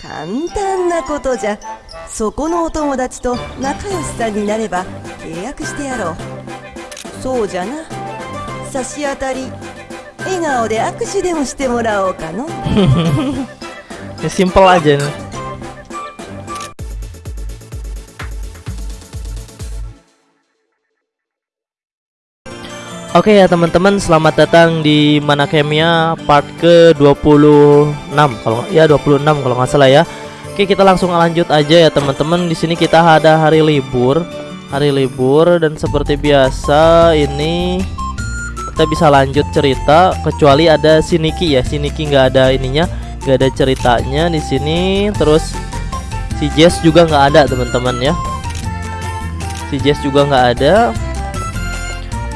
簡単なことじゃそこのお友達と仲良しさんになれば契約してやろう。そうじゃな。差し当たり。笑顔で握手でもしてもらおうかの。Simple aja nih Oke ya teman-teman, selamat datang di Mana Kemia part ke-26 kalau ya 26 kalau nggak salah ya. Oke, kita langsung lanjut aja ya teman-teman. Di sini kita ada hari libur. Hari libur dan seperti biasa ini kita bisa lanjut cerita kecuali ada si Niki ya. Si Niki nggak ada ininya, nggak ada ceritanya di sini. Terus si Jess juga nggak ada teman-teman ya. Si Jess juga nggak ada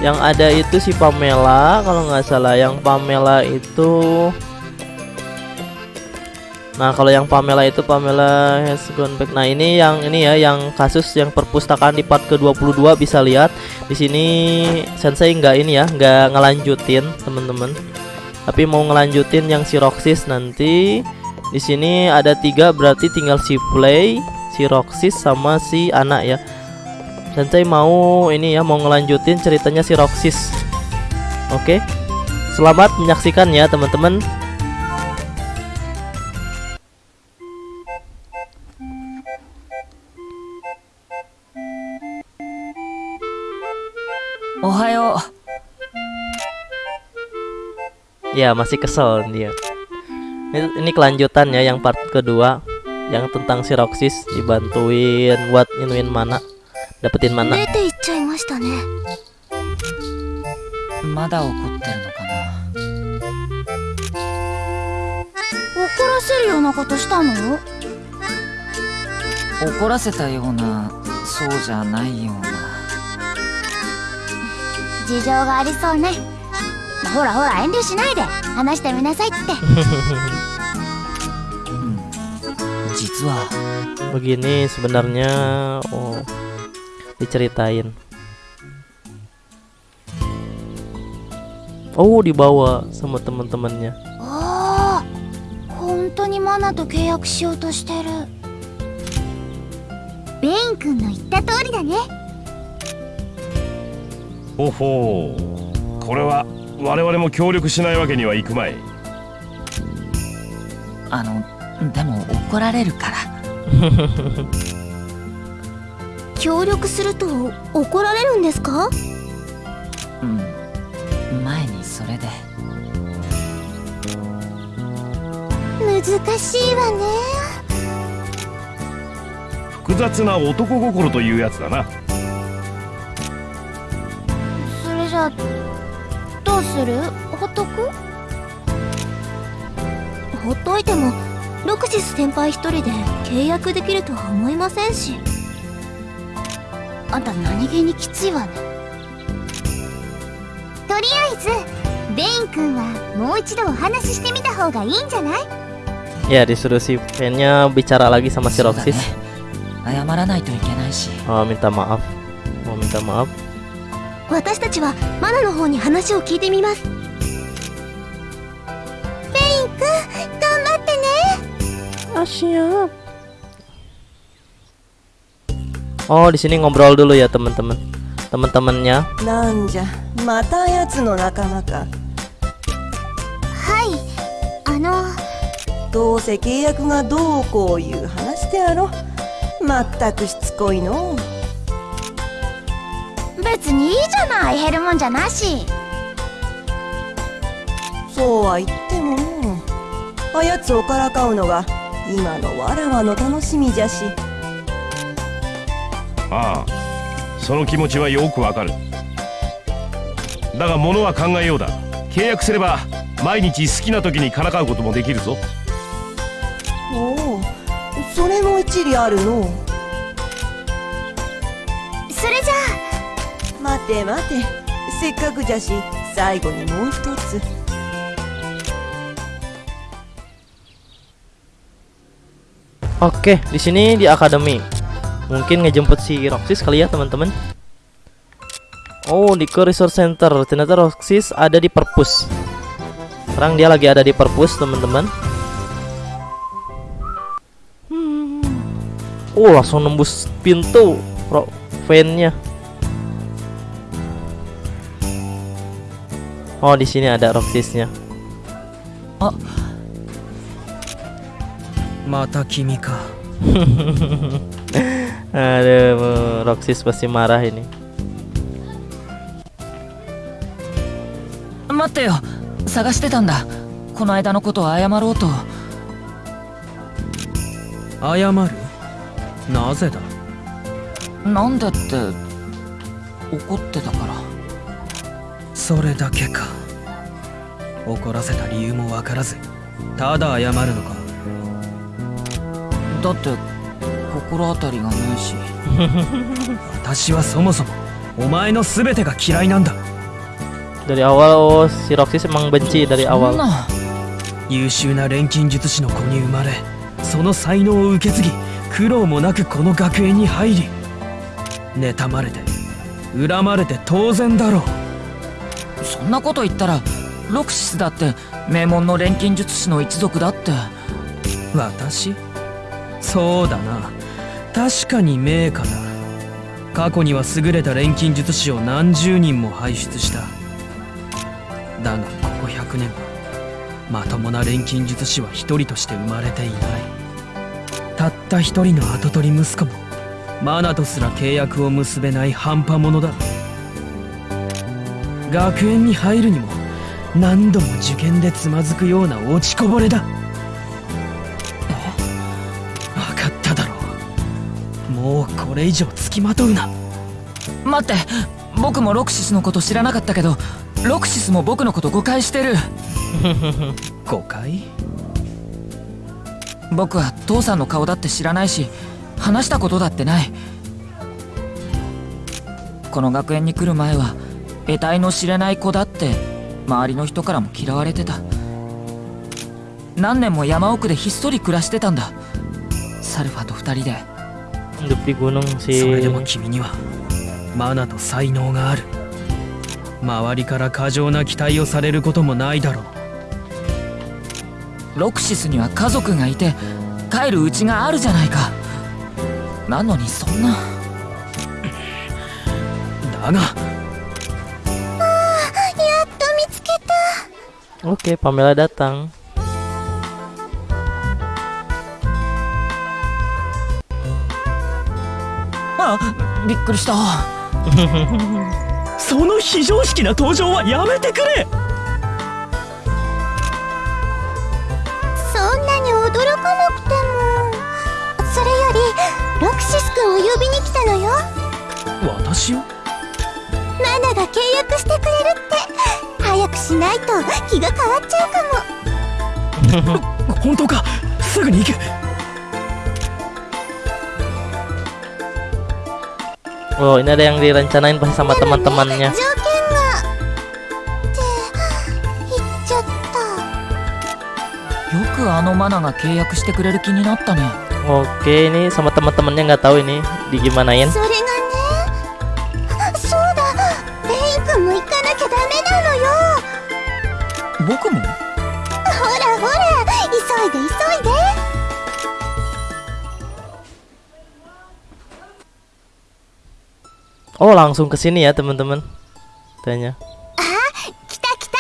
yang ada itu si Pamela kalau nggak salah. Yang Pamela itu Nah kalau yang Pamela itu Pamela has gone back. Nah ini yang ini ya yang kasus yang perpustakaan di part ke-22 bisa lihat. Di sini Sensei nggak ini ya nggak ngelanjutin teman-teman. Tapi mau ngelanjutin yang si Roxys nanti. Di sini ada tiga berarti tinggal si Play si Roxys sama si anak ya Sensei mau ini ya mau ngelanjutin ceritanya si Roxys. Oke. Selamat menyaksikan ya teman-teman. Ohayo. Ya masih kesel dia. Ini, ini kelanjutan ya yang part kedua yang tentang si Roxys dibantuin buat inuin mana dapetin mana 出て行っちゃいましたね。まだ怒ってるのかな。怒らせるようなことしたの？怒らせたようなそうじゃないような。事情がありそうね。ほらほら遠慮しないで。話してみなさいって。うん。実は。begini sebenarnya oh diceritain. Oh dibawa sama teman-temannya. ああ本当にマナと契約しようとしてるベイン君の言った通りだねほほうこれは我々も協力しないわけにはいくまいあのでも怒られるから協力すると怒られるんですか？うん。前にそれで。難しいわね。複雑な男心というやつだな。それじゃあどうする？ほっとく？ほっといてもロクシス先輩一人で契約できるとは思いませんしあんた何気にきついわね。とりあえずベイン君はもう一度お話ししてみた方がいいんじゃない？ya disuruh si fan-nya bicara lagi sama si そうだね Roxys 謝らないといけないし。oh, minta maaf mau minta maaf 私たちはマナの方に話を聞いてみます。ベイン君頑張ってね。ah siap oh di sini ngobrol dulu ya teman-teman. Teman-temannya. なんじゃまたやつの仲間かはいあのどうせ契約がどうこういう話であろまったくしつこいの。別にいいじゃない減るもんじゃなし。そうは言っても。のあやつをからかうのが今のわらわの楽しみじゃしああその気持ちはよくわかる。だが物は考えようだ。契約すれば毎日好きな時にからかうこともできるぞ。おおそれも一理あるの。それじゃ待て待て。せっかくじゃし最後にもう一つ。Oke, di sini di akademi. Mungkin ngejemput si Roxis kali ya teman-teman. Oh di ke resource center. Ternyata Roxis ada di perpus. Sekarang dia lagi ada di perpus teman-teman. Uh, Oh langsung nembus pintu Fannya. Oh di sini ada Roxisnya. Oh. Mata kimi ka? Aduh Roxys pasti marah ini. 待ってよ探してたんだこの間のことを謝ろうと謝るなぜだなんでって怒ってたからそれだけか怒らせた理由もわからずただ謝るのかだって心当たりがないし。私はそもそもお前の全てが嫌いなんだ。Dari awal oh, si Roxys emang benci dari awal. な優秀な錬金術師の子に生まれその才能を受け継ぎ苦労もなくこの学園に入り妬まれて恨まれて当然だろう。そんなこと言ったらロクシスだって名門の錬金術師の一族だって。私？そうだな確かに名家だ。過去には優れた錬金術師を何十人も輩出した。だがここ100年はまともな錬金術師は一人として生まれていない。たった一人の跡取り息子もマナとすら契約を結べない半端者だ。学園に入るにも何度も受験でつまずくような落ちこぼれだ。これ以上つきまとうな。待って僕もロクシスのこと知らなかったけどロクシスも僕のこと誤解してる。誤解？僕は父さんの顔だって知らないし話したことだってない。この学園に来る前は得体の知れない子だって周りの人からも嫌われてた。何年も山奥でひっそり暮らしてたんだ。サルファと二人で Hidup di gunung それでも君にはマナと才能がある。周りから過剰な期待をされることもないだろう。ロクシスには家族がいて帰るうちがあるじゃないか。なのにそんな。だが Oke Pamela datang あびっくりした。その非常識な登場はやめてくれ。そんなに驚かなくても。それよりロクシス君を呼びに来たのよ。私を？マナが契約してくれるって。早くしないと気が変わっちゃうかも。本当か。すぐに行く Oh ini ada yang direncanain pasti sama teman-temannya. Oke ini sama teman-temannya nggak tahu ini digimanain. Oh langsung ke sini ya teman-teman. Tanya. 来た来た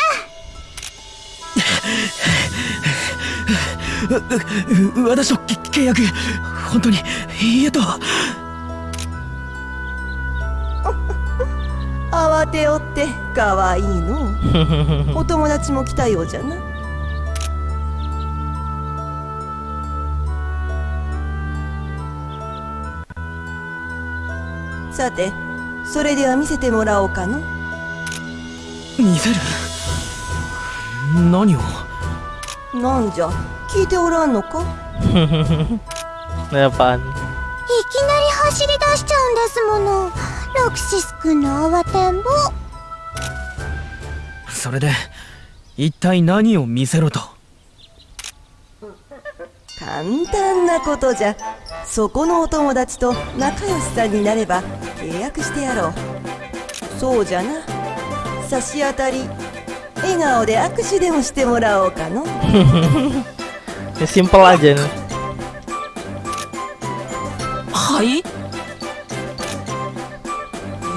う私とけ契約本当にいいえと慌ておってかわいいのお友達も来たようじゃなさてそれでは見せてもらおうかの。見せる？何を？なんじゃ？聞いておらんのか？Ini apaan? いきなり走り出しちゃうんですもの。ロクシス君の慌てんぼ。それで一体何を見せろと？簡単なことじゃ。そこのお友達と仲良しさんになれば契約してやろう。そうじゃな。差し当たり。笑顔で握手でもしてもらおうかの。Ini simple aja いい？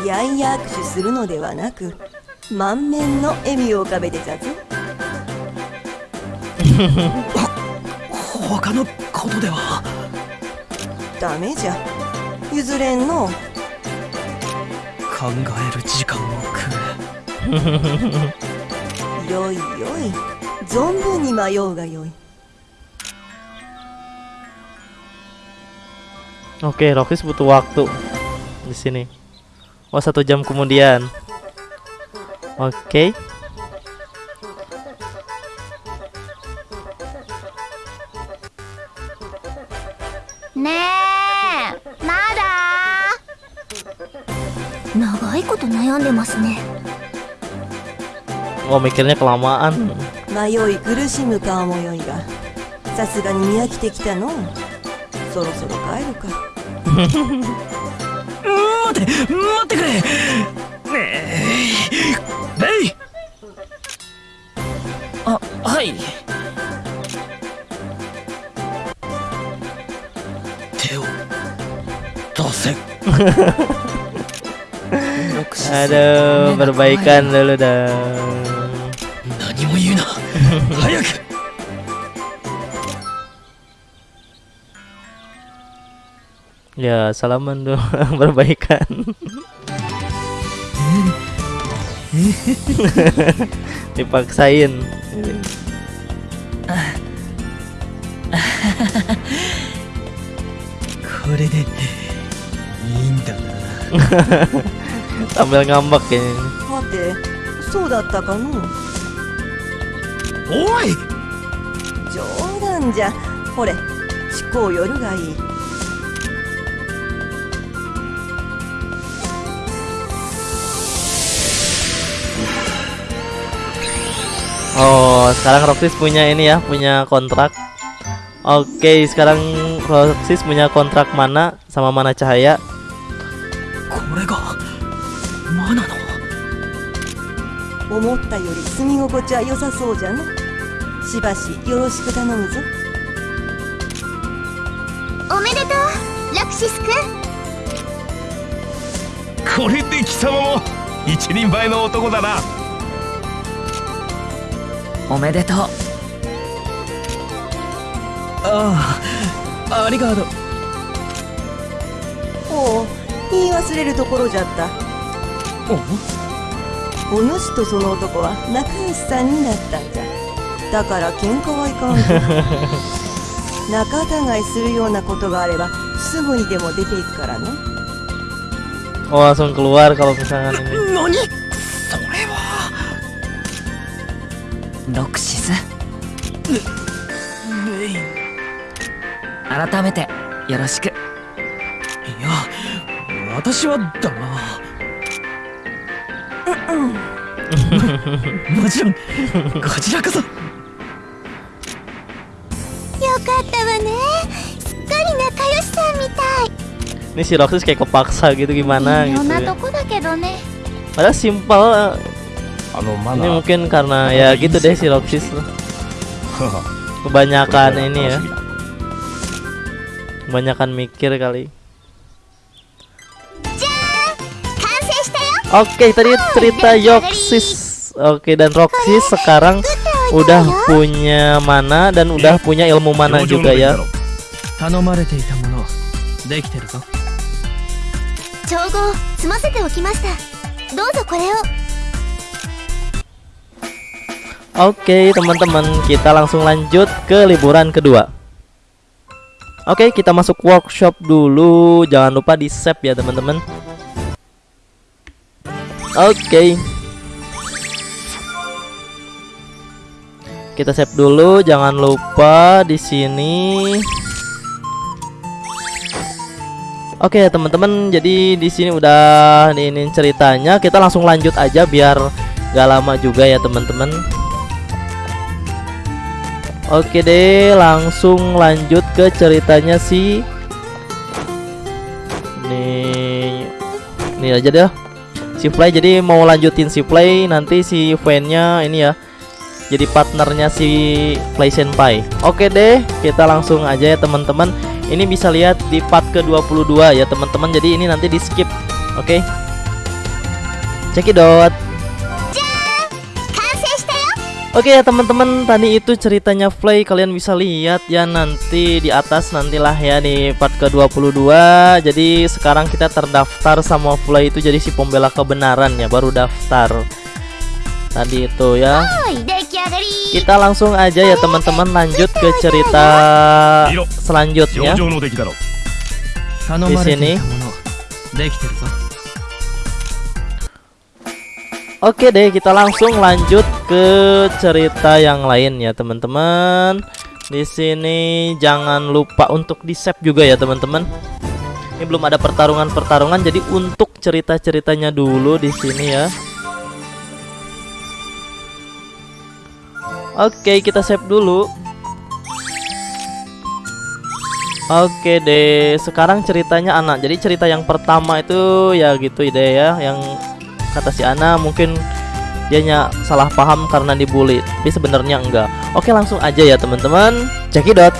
やいや握手するのではなく満面の笑みを浮かべてたぞ。他のことでは？ダメじゃ。譲れんの考える時間をくれよいよい存分に迷うがよい Oke, Roxis butuh waktu di sini. Oh, satu jam kemudian. Oke. ね でますね。Oh, mikirnya kelamaan. 迷い。苦しむ顔もよい。がさすがに見飽きてきたのそろそろ帰るか待って待ってくれねえレイあはい。手を出せ Aduh, perbaikan dulu dong. 何も言うな早く Ya, salaman dong, perbaikan. Dipaksain. これでいいんだな sambil ngambek kayaknya. Mate, so datta ka? Oi! Jodan ja. Hore, shikou yoru ga ii. Oh, sekarang Roxis punya ini ya, punya kontrak. Oke, okay, sekarang Roxis punya kontrak mana sama mana cahaya? Korega. マナの？思ったより住み心地は良さそうじゃのしばしよろしく頼むぞ。おめでとうラクシスくんこれで貴様も一人前の男だな。おめでとう。ああありがとう。おお言い忘れるところじゃったお主とその男は仲良しさんになったんじゃだから喧嘩はいかんぞ 仲違いするようなことがあればすぐにでも出ていくからね。Oh, langsung keluar kalau misalkan ini. 何？それは。ロクシスメインもちろんこちらこそよかったわねすっかり仲良しさんみたい Ini si Roxis kayak kepaksa gitu gimana 微 gitu 妙な ya. とこだけどね Padahal simpel. あのマ Ini ナー mungkin karena ya gitu deh si Roxis tuh. Kebanyakan ini ya, kebanyakan mikir kali. 完成したよ Oke, tadi cerita Yoxis. Oke dan Roxy sekarang udah punya mana dan udah eh, punya ilmu mana juga ya. Oke teman-teman kita langsung lanjut ke liburan kedua. Oke kita masuk workshop dulu. Jangan lupa di save ya teman-teman. Oke. okay. Kita save dulu, jangan lupa di sini. Oke, teman-teman, jadi di sini udah ini ceritanya. Kita langsung lanjut aja biar gak lama juga ya, teman-teman. Oke deh, langsung lanjut ke ceritanya si Nih Ini aja deh Si Play jadi mau lanjutin si Play Nanti si fan-nya ini ya jadi partnernya si Play Senpai. Oke deh, kita langsung aja ya teman-teman. Ini bisa lihat di part ke-22 ya teman-teman. Jadi ini nanti di skip. Oke. Cekidot. Oke okay, ya teman-teman tadi itu ceritanya Play kalian bisa lihat ya nanti di atas nantilah ya di part ke-22 Jadi sekarang kita terdaftar sama Play itu jadi si pembela kebenaran ya baru daftar Tadi itu ya kita langsung aja ya teman-teman lanjut ke cerita selanjutnya. Di sini. Oke deh, kita langsung lanjut ke cerita yang lain ya, teman-teman. Di sini jangan lupa untuk di-save juga ya, teman-teman. Ini belum ada pertarungan-pertarungan, jadi untuk cerita-ceritanya dulu di sini ya. Oke, kita save dulu. Oke deh, sekarang ceritanya anak. Jadi cerita yang pertama itu ya gitu deh ya, yang kata si Ana mungkin dianya salah paham karena dibully tapi sebenarnya enggak oke langsung aja ya teman-teman cekidot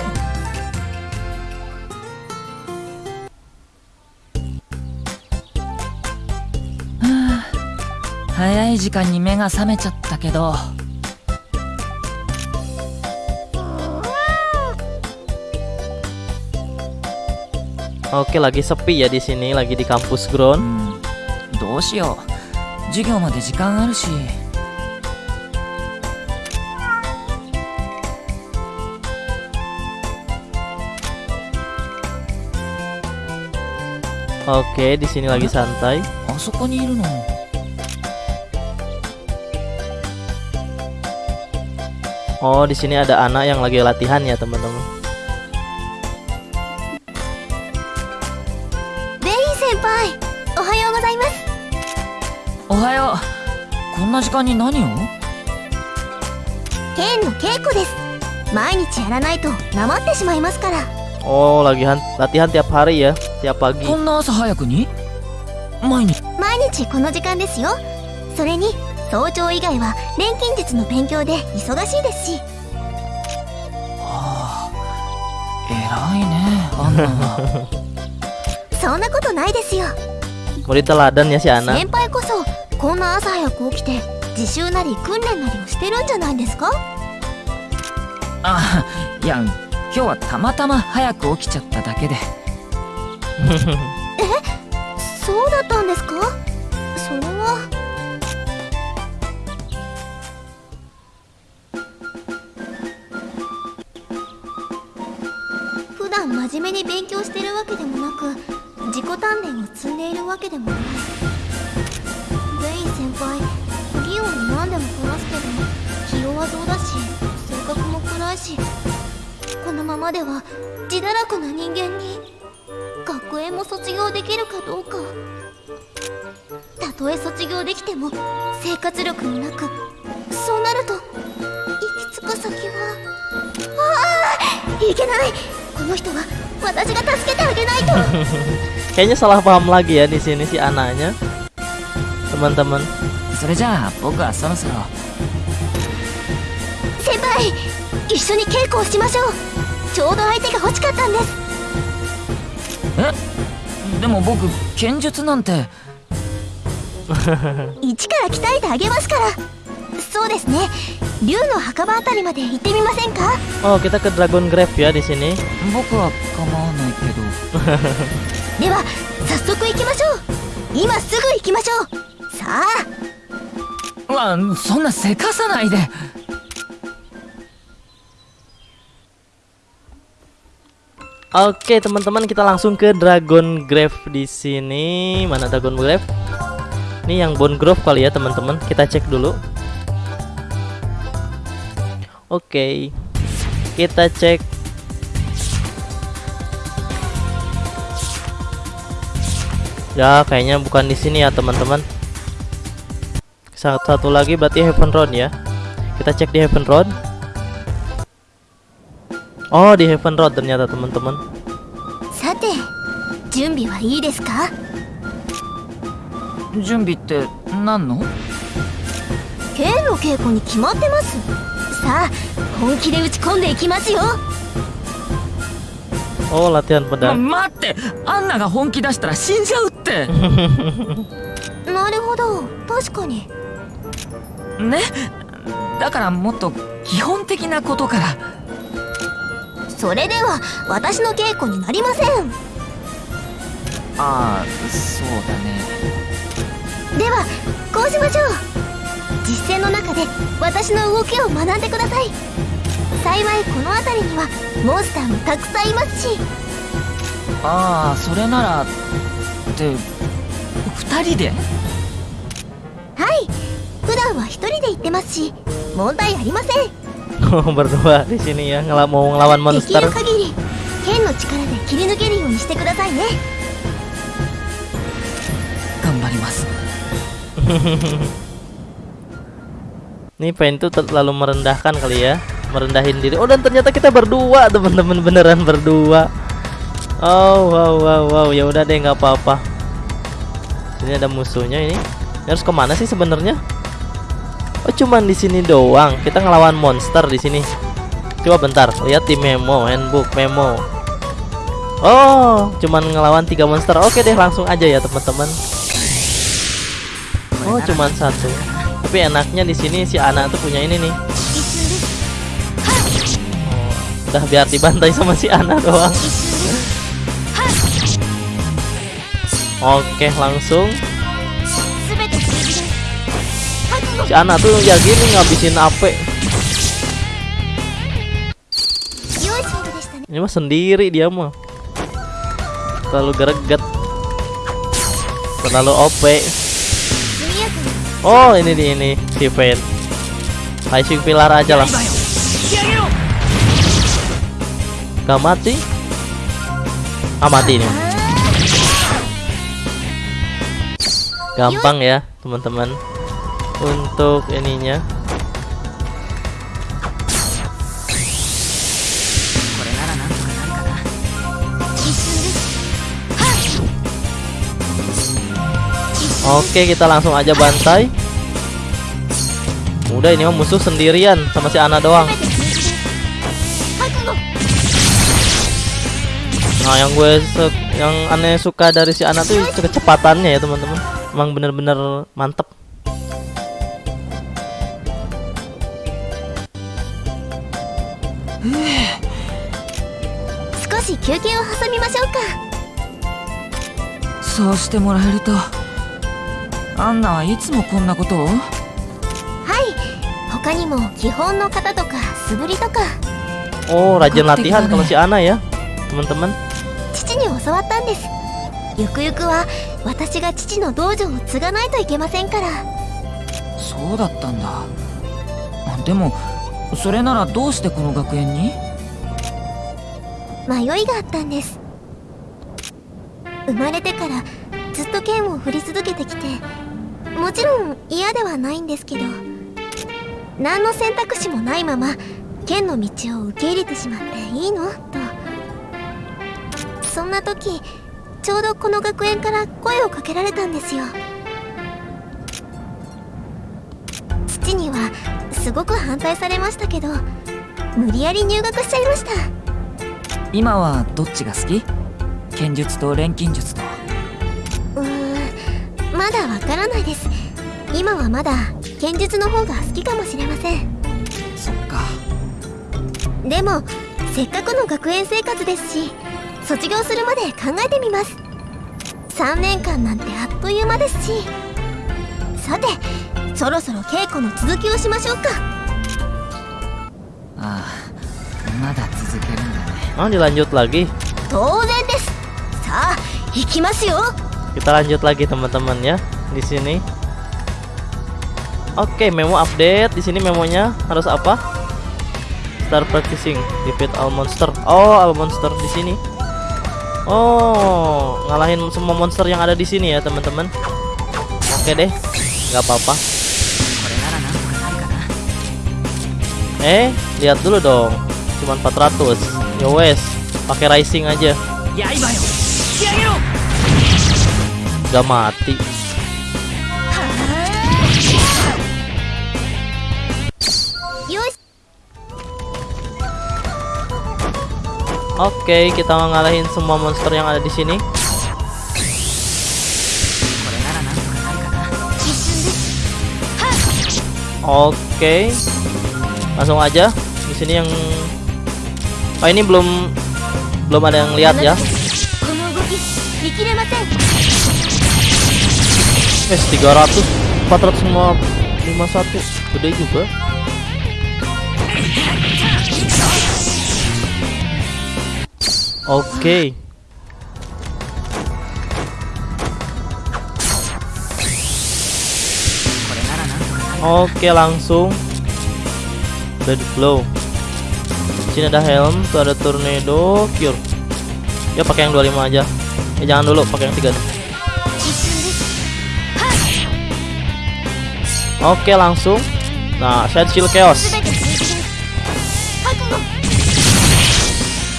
早い時間に目が覚めちゃったけど oke lagi sepi ya di sini lagi di kampus ground うんどうしよう授業まで時間あるし oke di sini lagi santai あそこにいるの oh di sini ada anak yang lagi latihan ya teman-teman な時間に何を？剣の稽古です。毎日やらないとなまってしまいますから。Oh lagi han- latihan tiap hari ya tiap pagi. こんな朝早くに？毎日。毎日この時間ですよ。それに早朝以外は錬金術の勉強で忙しいですし。偉いねアンナは。そんなことないですよ。Ya si Ana 先輩こそこんな朝早く起きて自習なり訓練なりをしてるんじゃないですか？あいや今日はたまたま早く起きちゃっただけで。そうだったんですか？それは普段真面目に勉強してるわけでもなく自己鍛錬を積んでいるわけでもない輩技王に何でもこなすけど気弱そうだし性格も暗いしこのままでは自堕落な人間に学園も卒業できるかどうか。たとえ卒業できても生活力もなくそうなると行き着く先はああいけない。この人は私が助けてあげないと。Kayaknya salah paham lagi ya di sini si anaknya. teman-teman. それじゃあ僕はそろそろ。先輩一緒に稽古をしましょう。ちょうど相手が欲しかったんです。え？でも僕剣術なんて。一から鍛えてあげますから。そうですね。竜の墓場あたりまで行ってみませんか？oh kita ke Dragon Grave ya di sini 僕は構わないけど。では早速行きましょう。今すぐ行きましょう。さあ うわそんなせかさないで Oke teman-teman kita langsung ke Dragon Grave di sini mana Dragon Grave? Ini yang Bone Grove kali ya teman-teman kita cek dulu. Oke kita cek. Ya kayaknya bukan di sini ya teman-teman. Satu, satu lagi berarti Heaven Road ya. Kita cek di Heaven Road. Oh di Heaven Road ternyata teman-teman. さて準備はいいですか準備って何の剣の稽古に決まってますさあ本気で打ち込んでいきますよ Oh latihan ま pedang 待ってアンナが本気出したら死んじゃうってなるほど確かに ね。だからもっと基本的なことから。それでは私の稽古になりません。ああそうだね。ではこうしましょう。実践の中で私の動きを学んでください。幸いこの辺りにはモンスターもたくさんいますし。ああそれならって二人で？はい普段は一人で行ってますし問題ありません Oh berdua di sini ya ngela mau ngelawan でき monster る限り剣の力で切り抜けるようにしてくださいね頑張ります Ini Pain tuh terlalu merendahkan kali ya Merendahin diri Oh dan ternyata kita berdua teman-teman Beneran berdua Oh wow wow wow ya udah deh nggak apa-apa Ini ada musuhnya ini Ini harus kemana sih sebenarnya Oh cuman di sini doang kita ngelawan monster di sini. Coba bentar lihat di memo handbook memo. Oh cuman ngelawan tiga monster. Oke deh langsung aja ya teman-teman. Oh cuman satu. Tapi enaknya di sini si anak tuh punya ini nih. Oh, udah biar dibantai sama si anak doang. Oke langsung si anak tuh ya gini ngabisin AP ini mah sendiri dia mah. Terlalu greget. Terlalu OP oh ini nih ini si Fate Rising Pilar aja lah. Gak mati? Ah mati ini. Gampang ya teman-teman untuk ininya. Oke kita langsung aja bantai. Udah ini mah musuh sendirian sama si Ana doang. Nah yang gue yang aneh suka dari si Ana tuh kecepatannya ya teman-teman. Emang bener-bener mantep. 休憩を挟みましょうか。そうしてもらえるとアンナはいつもこんなことを？はい。他にも基本の型とか素振りとか。Oh rajin Ngerti latihan kan kalau ya? si Ana ya teman-teman. 父に教わったんです。ゆくゆくは私が父の道場を継がないといけませんから。そうだったんだ。でもそれならどうしてこの学園に？迷いがあったんです。生まれてからずっと剣を振り続けてきてもちろん嫌ではないんですけど何の選択肢もないまま剣の道を受け入れてしまっていいの？と。そんな時ちょうどこの学園から声をかけられたんですよ。父にはすごく反対されましたけど無理やり入学しちゃいました。今はどっちが好き？剣術と錬金術と。うーんまだわからないです。今はまだ剣術の方が好きかもしれません。そっか。でもせっかくの学園生活ですし卒業するまで考えてみます。3年間なんてあっという間ですし。さてそろそろ稽古の続きをしましょうか Oh dilanjut lagi? Kita lanjut lagi teman-teman ya di sini. Oke memo update. Di sini memonya harus apa? Start practicing defeat all monster. Oh all monster di sini. Oh ngalahin semua monster yang ada di sini ya teman-teman. Oke deh nggak apa-apa. Eh lihat dulu dong. Cuma 400 Ya wes, pakai rising aja. Gak mati. Oke, okay, kita ngalahin semua monster yang ada di sini. Oke. Okay. Langsung aja. Di sini yang Oh ini belum belum ada yang lihat ya. Wes 300 400 semua 51 gede juga. Oke. Okay. Oke okay, langsung dead blow sini ada helm tuh ada tornado cure ya pakai yang 25 aja ya jangan dulu pakai yang 3 oke langsung nah saya chill chaos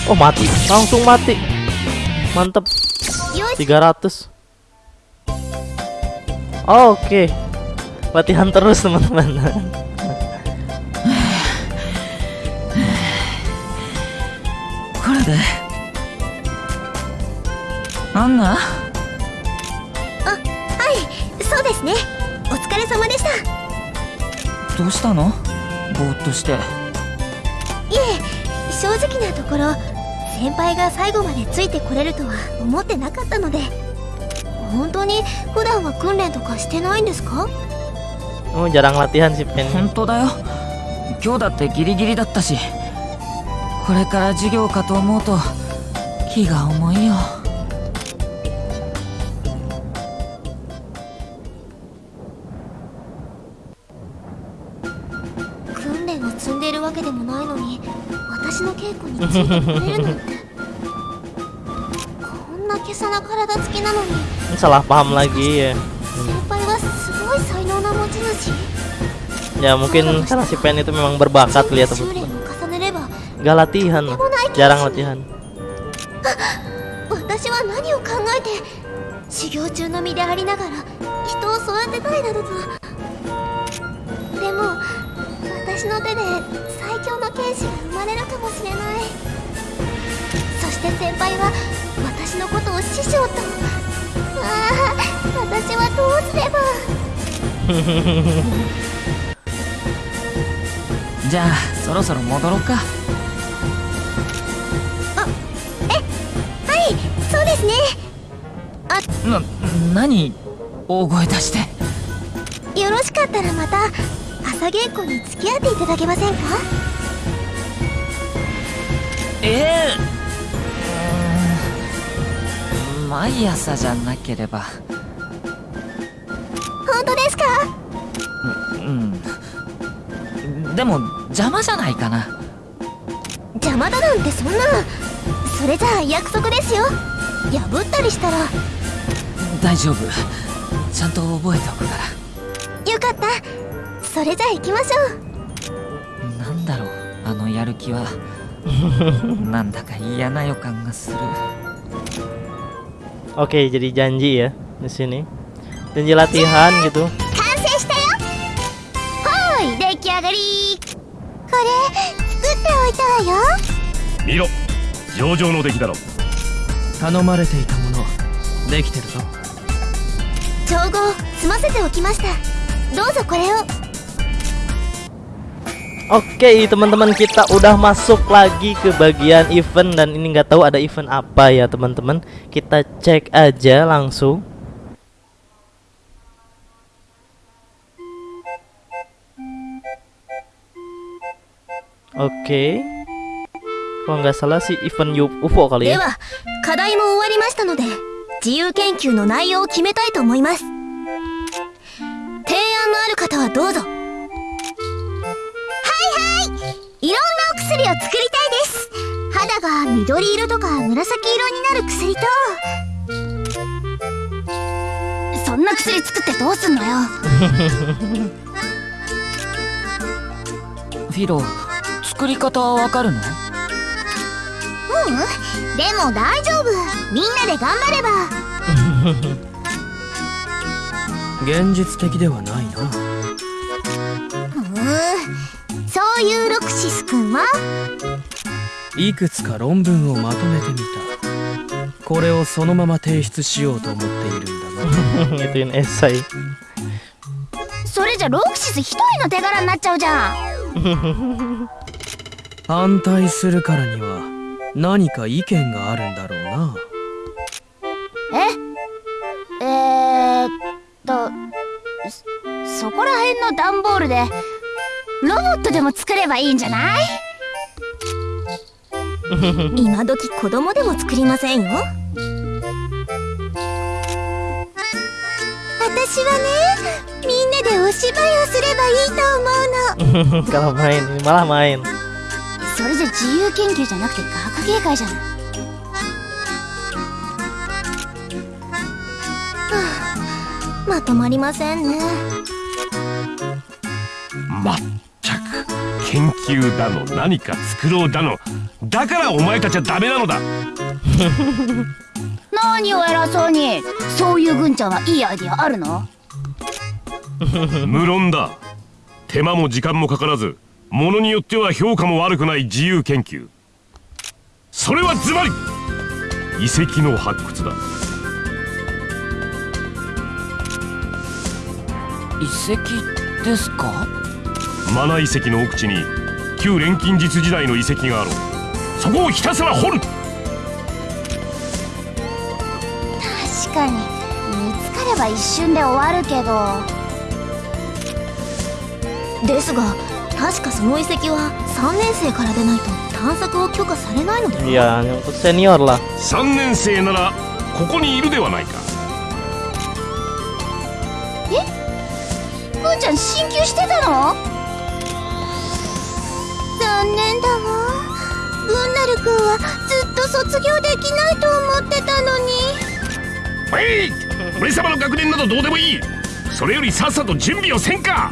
Oh mati, langsung mati. Mantep. 300. Oke. Okay. Latihan terus, teman-teman. これでなんだはいそうですね。お疲れ様でした。どうしたの？ぼーっとして。いえ正直なところ先輩が最後までついてこれるとは思ってなかったので。本当に普段は訓練とかしてないんですか？Oh jarang latihan Pen. 本当だよ。今日だってギリギリだったしこれから授業かと思うと気が重いよ。訓練を積んでいるわけでもないのに私の稽古についてくれるなんて。こんな今朝な体つきなのに。Salah paham lagi ya. 先輩はすごい才能な持ち主。Ya mungkin karena si Pen itu memang berbakat lihat Gak latihan, jarang latihan. 私は何を考えて修行中の身でありながら人を育てたいなどとでも私の手で最強の剣士が生まれるかもしれない.そして先輩は私のことを師匠と。ああ私はどうすれば?じゃあそろそろ戻ろうかね。な何大声出して。よろしかったらまた朝稽古に付き合っていただけませんか？ええうーん毎朝じゃなければ。本当ですか？うん。でも邪魔じゃないかな。邪魔だなんてそんな。それじゃあ約束ですよ破ったりしたら。大丈夫。ちゃんと覚えておくから。よかった。それじゃあ行きましょう。なんだろう。あのやる気は。なんだか嫌な予感がする。Oke, jadi janji ya di sini. Janji latihan gitu. 完成したよ。はーい出来上がり。これ作っておいたわよ。見ろ。上々の出来だろ頼まれていたものできてるぞ調合済ませておきましたどうぞこれを Oke, teman-teman kita udah masuk lagi ke bagian event dan ini nggak tahu ada event apa ya, teman-teman. Kita cek aja langsung. Oke. Kalau nggak salah sih event UFO kali で ya. は課題も終わりましたので自由研究の内容を決めたいと思います。提案のある方はどうぞ。はいはい。いろんなお薬を作りたいです。肌が緑色とか紫色になる薬と。そんな薬作ってどうすんのよ。フィロ作り方わかるの？うんでも大丈夫。みんなで頑張れば。現実的ではないな。うーん。そういうロクシス君は？いくつか論文をまとめてみた。これをそのまま提出しようと思っているんだが。esai それじゃロクシス一人の手柄になっちゃうじゃん。反対するからには何か意見があるんだろうな。え？えー、っとそそこら辺の段ボールでロボットでも作ればいいんじゃない？今時子供でも作りませんよ。私はねみんなでお芝居をすればいいと思うの。Kalau main ini malah main それじゃ自由研究じゃなくて学芸会じゃない。はあ。まとまりませんね。まったく研究だの何か作ろうだのだからお前たちはダメなのだ。何を偉そうに。そういうぐんちゃんはいいアイディアあるの無論だ手間も時間もかからずものによっては評価も悪くない自由研究。それはズバリ！遺跡の発掘だ。遺跡ですか？マナ遺跡の奥地に旧錬金術時代の遺跡があろう。そこをひたすら掘る！確かに。見つかれば一瞬で終わるけど。ですが確かその遺跡は3年生からでないと探索を許可されないのでは Iya ini untuk senior lah 3年生ならここにいるではないか。ぐんちゃん進級してたの？残念だわ。ブンナル君はずっと卒業できないと思ってたのに。えい！俺様の学年などどうでもいい。それよりさっさと準備をせんか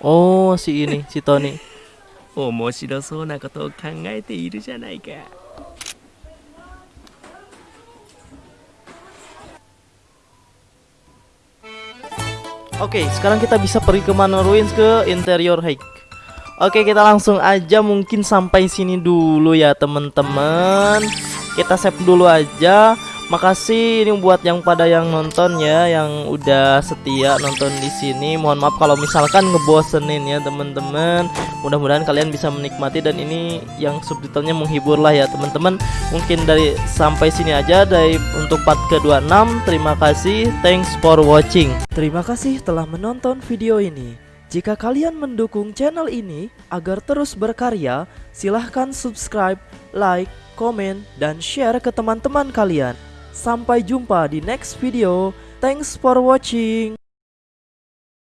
Oh si ini si Tony 面白そうなことを考えているじゃないか Oke, sekarang kita bisa pergi ke mana ruins ke interior hike. Oke, kita langsung aja mungkin sampai sini dulu ya, teman-teman. Kita save dulu aja. Makasih ini buat yang pada yang nonton ya, yang udah setia nonton di sini. Mohon maaf kalau misalkan ngebosenin ya, teman-teman. Mudah-mudahan kalian bisa menikmati dan ini yang subtitlenya menghibur lah ya, teman-teman. Mungkin dari sampai sini aja dari untuk part ke-26. Terima kasih. Thanks for watching. Terima kasih telah menonton video ini. Jika kalian mendukung channel ini agar terus berkarya, silahkan subscribe, like, komen, dan share ke teman-teman kalian. Sampai jumpa di next video. Thanks for watching.